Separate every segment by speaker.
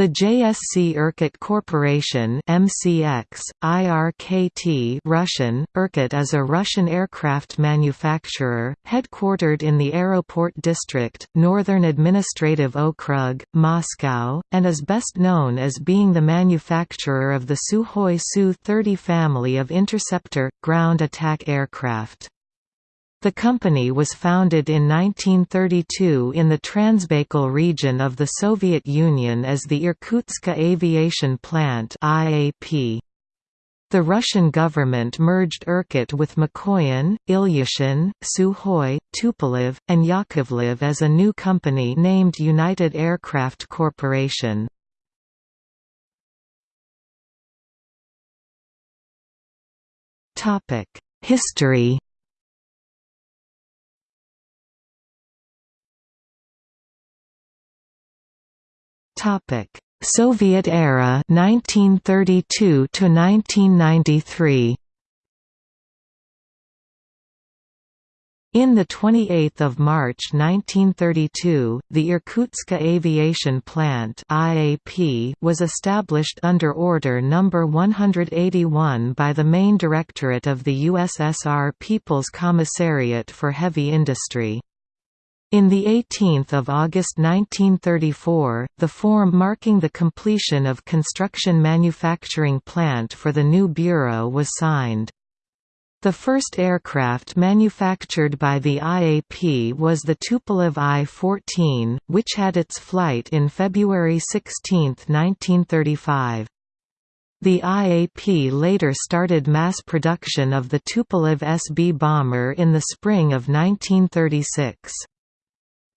Speaker 1: The JSC Irkut Corporation MCX, IRKT Russian, Irkut is a Russian aircraft manufacturer, headquartered in the Aeroport District, Northern Administrative Okrug, Moscow, and is best known as being the manufacturer of the Sukhoi Su-30 family of interceptor, ground attack aircraft. The company was founded in 1932 in the Transbaikal region of the Soviet Union as the Irkutsk Aviation Plant IAP. The Russian government merged Irkut with Mikoyan, Ilyushin, Sukhoi, Tupolev, and Yakovlev as a new company named United Aircraft Corporation. History Topic: Soviet era 1932 to 1993. In the 28th of March 1932, the Irkutsk Aviation Plant (IAP) was established under Order No. 181 by the Main Directorate of the USSR People's Commissariat for Heavy Industry. In the 18th of August 1934, the form marking the completion of construction manufacturing plant for the new bureau was signed. The first aircraft manufactured by the IAP was the Tupolev I-14, which had its flight in February 16, 1935. The IAP later started mass production of the Tupolev SB bomber in the spring of 1936.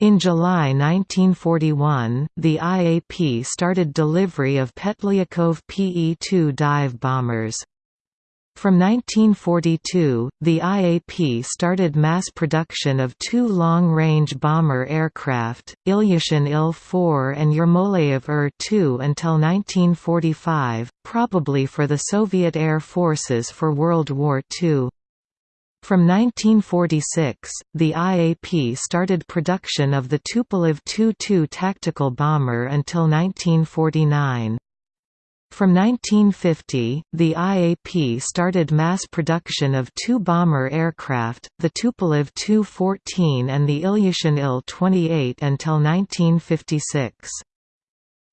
Speaker 1: In July 1941, the IAP started delivery of Petlyakov PE-2 dive bombers. From 1942, the IAP started mass production of two long-range bomber aircraft, Ilyushin Il-4 and Yermolayev Yer-2 er until 1945, probably for the Soviet Air Forces for World War II. From 1946, the IAP started production of the Tupolev Tu-2 tactical bomber until 1949. From 1950, the IAP started mass production of two bomber aircraft, the Tupolev Tu-14 and the Ilyushin Il-28 until 1956.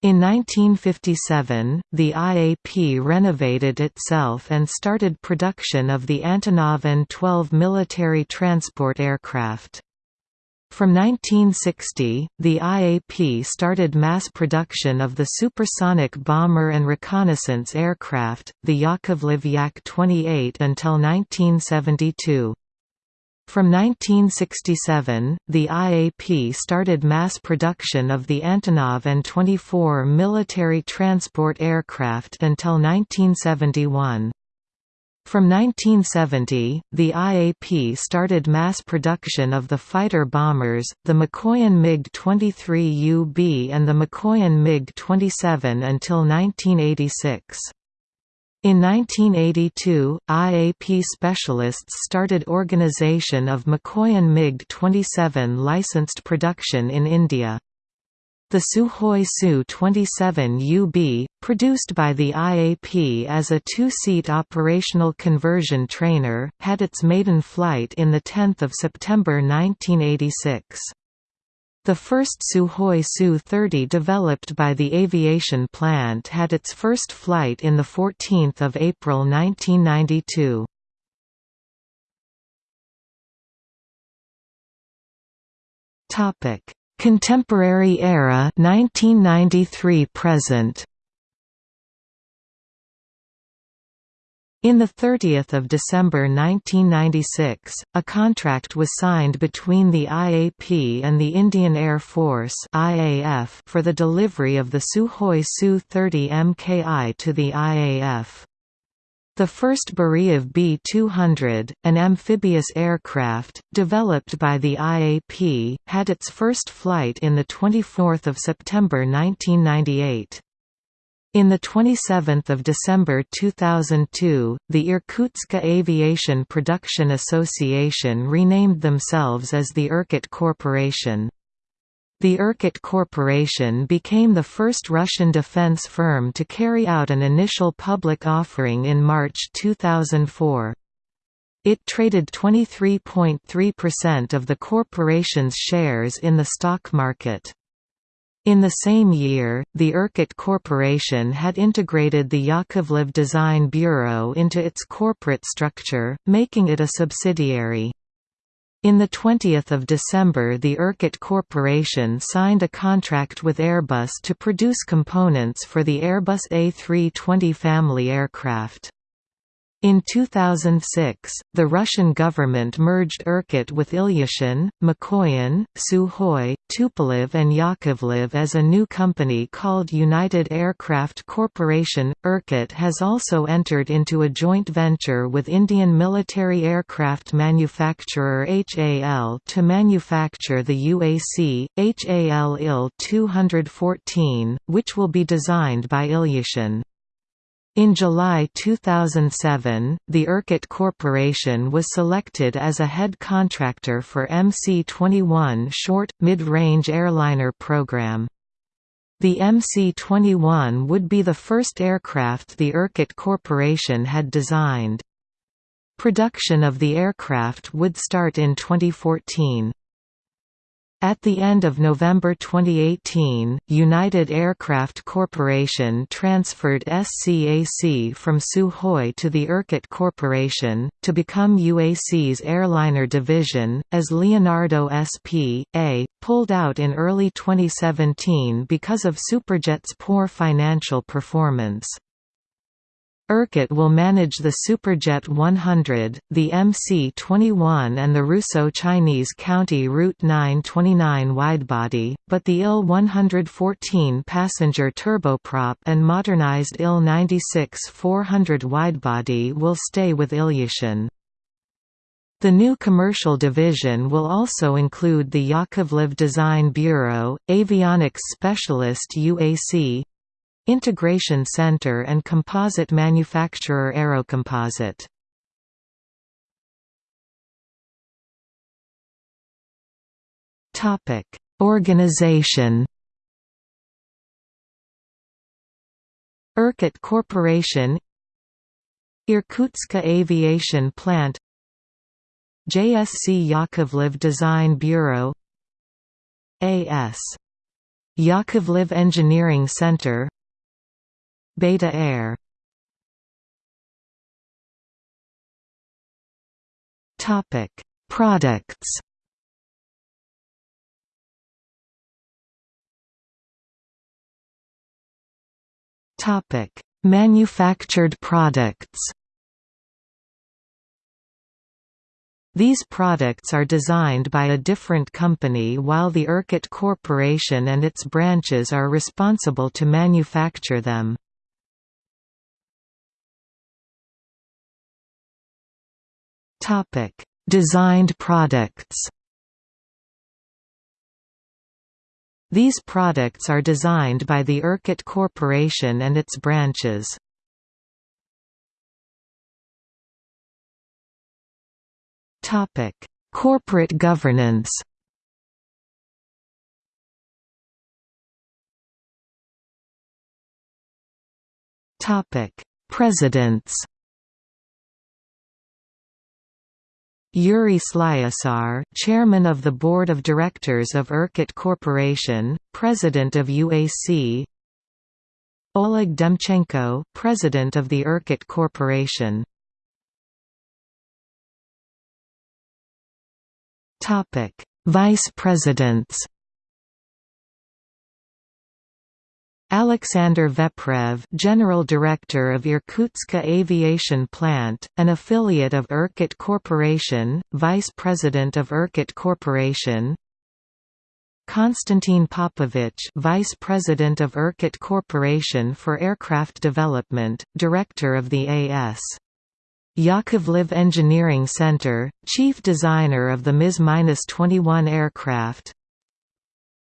Speaker 1: In 1957, the IAP renovated itself and started production of the Antonov An-12 military transport aircraft. From 1960, the IAP started mass production of the supersonic bomber and reconnaissance aircraft, the Yakovlev Yak-28 until 1972. From 1967, the IAP started mass production of the Antonov An-24 military transport aircraft until 1971. From 1970, the IAP started mass production of the fighter bombers, the Mikoyan MiG-23UB and the Mikoyan MiG-27 until 1986. In 1982, IAP specialists started organization of Mikoyan MiG-27 licensed production in India. The Sukhoi Su-27UB, produced by the IAP as a two-seat operational conversion trainer, had its maiden flight in 10 September 1986. The first Sukhoi Su-30 developed by the aviation plant had its first flight in 14 April 1992. Contemporary era 1993 present In 30 December 1996, a contract was signed between the IAP and the Indian Air Force IAF for the delivery of the Sukhoi Su-30 Mki to the IAF. The first Beriev B-200, an amphibious aircraft, developed by the IAP, had its first flight in 24 September 1998. In 27 December 2002, the Irkutsk Aviation Production Association renamed themselves as the Irkut Corporation. The Irkut Corporation became the first Russian defense firm to carry out an initial public offering in March 2004. It traded 23.3% of the corporation's shares in the stock market. In the same year, the Irkut Corporation had integrated the Yakovlev Design Bureau into its corporate structure, making it a subsidiary. In 20 December the Irkut Corporation signed a contract with Airbus to produce components for the Airbus A320 family aircraft. In 2006, the Russian government merged Irkut with Ilyushin, Mikoyan, Sukhoi, Tupolev and Yakovlev as a new company called United Aircraft Corporation. Irkut has also entered into a joint venture with Indian military aircraft manufacturer HAL to manufacture the UAC, HAL IL-214, which will be designed by Ilyushin. In July 2007, the Irkut Corporation was selected as a head contractor for MC-21 short, mid-range airliner program. The MC-21 would be the first aircraft the Irkut Corporation had designed. Production of the aircraft would start in 2014. At the end of November 2018, United Aircraft Corporation transferred SCAC from Sukhoi to the Irkut Corporation, to become UAC's airliner division, as Leonardo SP.A. pulled out in early 2017 because of Superjet's poor financial performance. Irkut will manage the Superjet 100, the MC-21 and the Russo-Chinese County Route 929 widebody, but the IL-114 passenger turboprop and modernized IL-96 400 widebody will stay with Ilyushin. The new commercial division will also include the Yakovlev Design Bureau, avionics specialist UAC, Integration Center and composite manufacturer Aerocomposite. Topic: Organization. Irkut Corporation Irkutska Aviation Plant JSC Yakovlev Design Bureau A.S. Yakovlev Engineering Center Beta Air Topic: Products. Topic: Manufactured products. These products are designed by a different company while the Irkut Corporation and its branches are responsible to manufacture them. Topic: Designed products. These products are designed by the Irkut Corporation and its branches. Topic: Corporate governance. Topic: Presidents. Yuri Slyosar, Chairman of the Board of Directors of Irkut Corporation, President of UAC Oleg Demchenko, President of the Irkut Corporation. Vice Presidents Alexander Veprev General Director of Irkutska Aviation Plant, an affiliate of Irkut Corporation, Vice President of Irkut Corporation Konstantin Popovich Vice President of Irkut Corporation for Aircraft Development, Director of the A.S. Yakovlev Engineering Center, Chief Designer of the MC-21 aircraft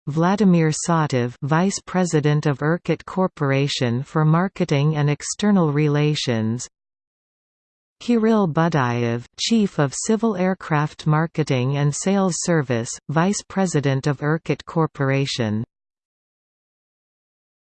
Speaker 1: Vladimir Sautov Vice President of Irkut Corporation for Marketing and External Relations. Kirill Budayev, Chief of Civil Aircraft Marketing and Sales Service, Vice President of Irkut Corporation